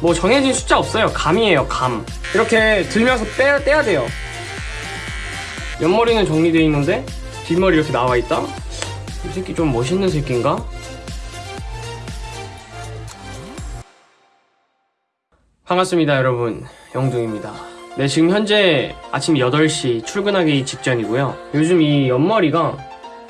뭐 정해진 숫자 없어요. 감이에요, 감. 이렇게 들면서 빼, 떼야 돼요. 옆머리는 정리되어 있는데 뒷머리 이렇게 나와 있다? 이 새끼 좀 멋있는 새끼인가? 반갑습니다, 여러분. 영둥입니다. 네, 지금 현재 아침 8시 출근하기 직전이고요. 요즘 이 옆머리가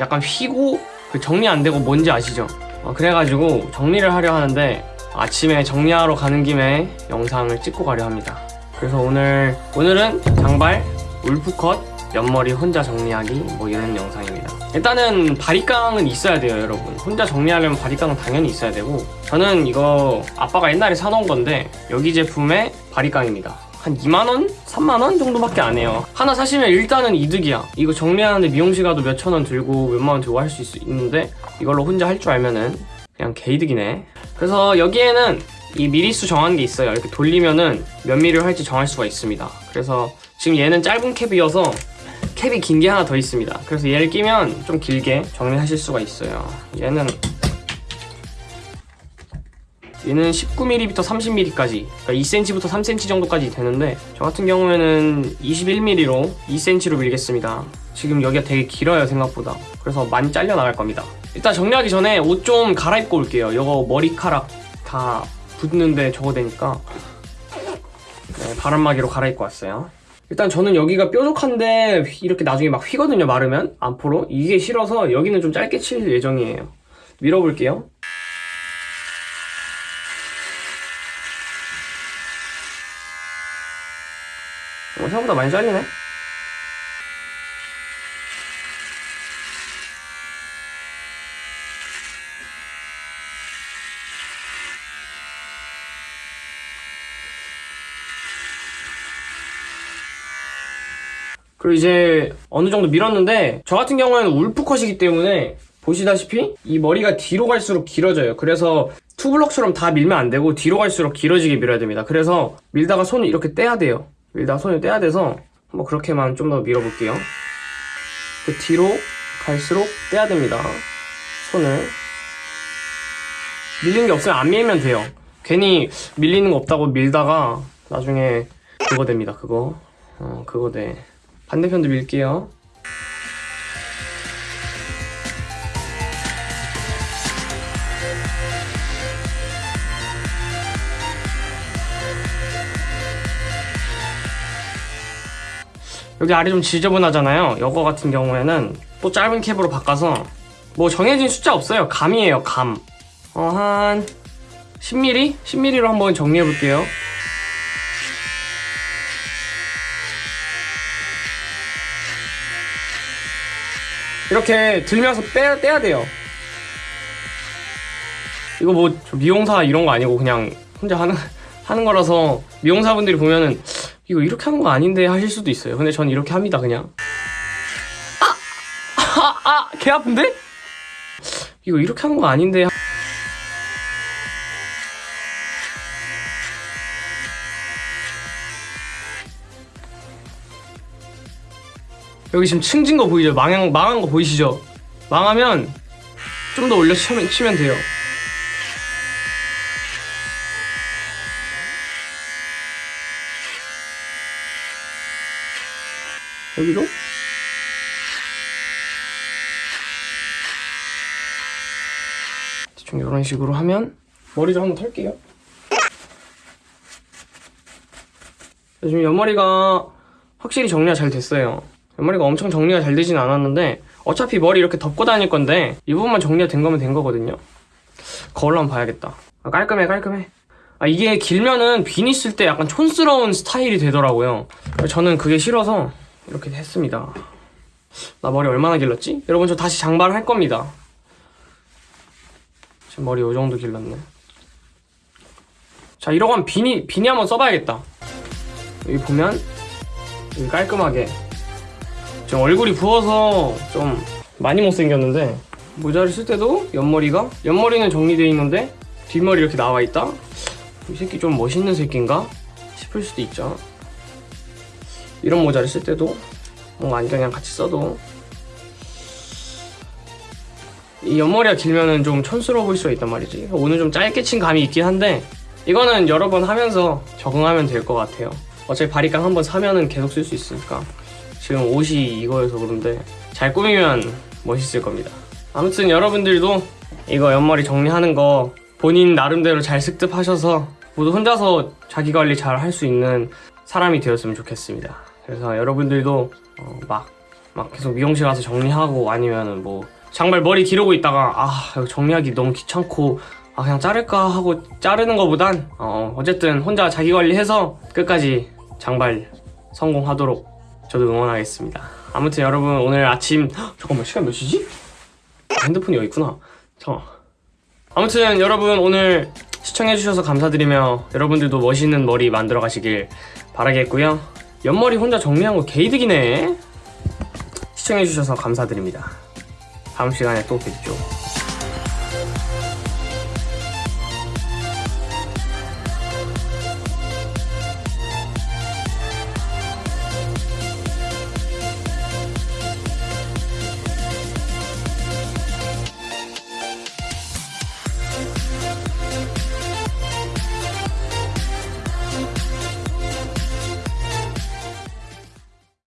약간 휘고 그 정리 안 되고 뭔지 아시죠? 어, 그래가지고 정리를 하려 하는데 아침에 정리하러 가는 김에 영상을 찍고 가려 합니다. 그래서 오늘 오늘은 장발, 울프컷, 옆머리 혼자 정리하기 뭐 이런 영상입니다. 일단은 바리깡은 있어야 돼요, 여러분. 혼자 정리하려면 바리깡은 당연히 있어야 되고 저는 이거 아빠가 옛날에 사놓은 건데 여기 제품의 바리깡입니다. 한 2만원? 3만원 정도밖에 안 해요. 하나 사시면 일단은 이득이야. 이거 정리하는데 미용실 가도 몇천 원 들고 몇만 원 들고 할 수 있는데 이걸로 혼자 할 줄 알면은 그냥 개이득이네. 그래서 여기에는 이 미리수 정한 게 있어요. 이렇게 돌리면은 몇 미리를 할지 정할 수가 있습니다. 그래서 지금 얘는 짧은 캡이어서 캡이 긴 게 하나 더 있습니다. 그래서 얘를 끼면 좀 길게 정리하실 수가 있어요. 얘는 얘는 19mm부터 30mm까지 그러니까 2cm부터 3cm 정도까지 되는데 저 같은 경우에는 21mm로 2cm로 밀겠습니다. 지금 여기가 되게 길어요 생각보다. 그래서 많이 잘려 나갈 겁니다. 일단 정리하기 전에 옷 좀 갈아입고 올게요. 이거 머리카락 다 붙는데 저거 되니까. 네, 바람막이로 갈아입고 왔어요. 일단 저는 여기가 뾰족한데 이렇게 나중에 막 휘거든요 마르면. 안포로. 이게 싫어서 여기는 좀 짧게 칠 예정이에요. 밀어볼게요 어, 생각보다 많이 잘리네. 그리고 이제 어느 정도 밀었는데 저 같은 경우에는 울프컷이기 때문에 보시다시피 이 머리가 뒤로 갈수록 길어져요. 그래서 투블럭처럼 다 밀면 안 되고 뒤로 갈수록 길어지게 밀어야 됩니다. 그래서 밀다가 손을 이렇게 떼야 돼요. 밀다가 손을 떼야 돼서 한번 그렇게만 좀 더 밀어볼게요. 그 뒤로 갈수록 떼야 됩니다. 손을 밀리는 게 없으면 안 밀면 돼요. 괜히 밀리는 거 없다고 밀다가 나중에 그거 됩니다. 그거 어 그거 돼. 반대편도 밀게요. 여기 아래 좀 지저분하잖아요. 이거 같은 경우에는 또 짧은 캡으로 바꿔서 뭐 정해진 숫자 없어요. 감이에요, 감. 어, 한 10mm? 10mm로 한번 정리해 볼게요. 이렇게 들면서 빼, 떼야 돼요. 이거 뭐 미용사 이런 거 아니고 그냥 혼자 하는, 하는 거라서 미용사분들이 보면은 이거 이렇게 하는 거 아닌데 하실 수도 있어요. 근데 전 이렇게 합니다, 그냥. 아! 아! 아! 개 아픈데? 이거 이렇게 하는 거 아닌데. 여기 지금 층진 거 보이죠? 망한, 망한 거 보이시죠? 망하면 좀 더 올려 치면, 치면 돼요. 여기로? 대충 이런 식으로 하면 머리 좀 한번 털게요. 요즘 옆머리가 확실히 정리가 잘 됐어요. 옆머리가 엄청 정리가 잘 되진 않았는데 어차피 머리 이렇게 덮고 다닐 건데 이 부분만 정리가 된 거면 된 거거든요. 거울로 한번 봐야겠다. 아, 깔끔해 깔끔해. 아, 이게 길면은 빈 있을 때 약간 촌스러운 스타일이 되더라고요. 저는 그게 싫어서 이렇게 했습니다 나 머리 얼마나 길렀지? 여러분 저 다시 장발을 할 겁니다 지금 머리 요 정도 길렀네 자 이러고 하면 비니, 비니 한번 써봐야겠다 여기 보면 여기 깔끔하게 지금 얼굴이 부어서 좀 많이 못생겼는데 모자를 쓸 때도 옆머리가 옆머리는 정리되어 있는데 뒷머리 이렇게 나와 있다? 이 새끼 좀 멋있는 새끼인가? 싶을 수도 있죠 이런 모자를 쓸 때도 뭔가 안경이랑 같이 써도 이 옆머리가 길면은 좀 촌스러워 보일 수가 있단 말이지 오늘 좀 짧게 친 감이 있긴 한데 이거는 여러 번 하면서 적응하면 될 것 같아요. 어차피 바리깡 한번 사면은 계속 쓸 수 있으니까. 지금 옷이 이거여서 그런데 잘 꾸미면 멋있을 겁니다. 아무튼 여러분들도 이거 옆머리 정리하는 거 본인 나름대로 잘 습득하셔서 모두 혼자서 자기 관리 잘 할 수 있는 사람이 되었으면 좋겠습니다. 그래서 여러분들도 어, 막, 막 계속 미용실 가서 정리하고 아니면은 뭐 장발 머리 기르고 있다가 아 정리하기 너무 귀찮고 아 그냥 자를까 하고 자르는 것보단 어, 어쨌든 혼자 자기 관리해서 끝까지 장발 성공하도록 저도 응원하겠습니다. 아무튼 여러분 오늘 아침 헉, 잠깐만 시간 몇 시지? 핸드폰이 여기 있구나. 잠깐. 아무튼 여러분 오늘 시청해주셔서 감사드리며 여러분들도 멋있는 머리 만들어 가시길 바라겠고요. 옆머리 혼자 정리한 거 개이득이네. 시청해주셔서 감사드립니다. 다음 시간에 또 뵙죠.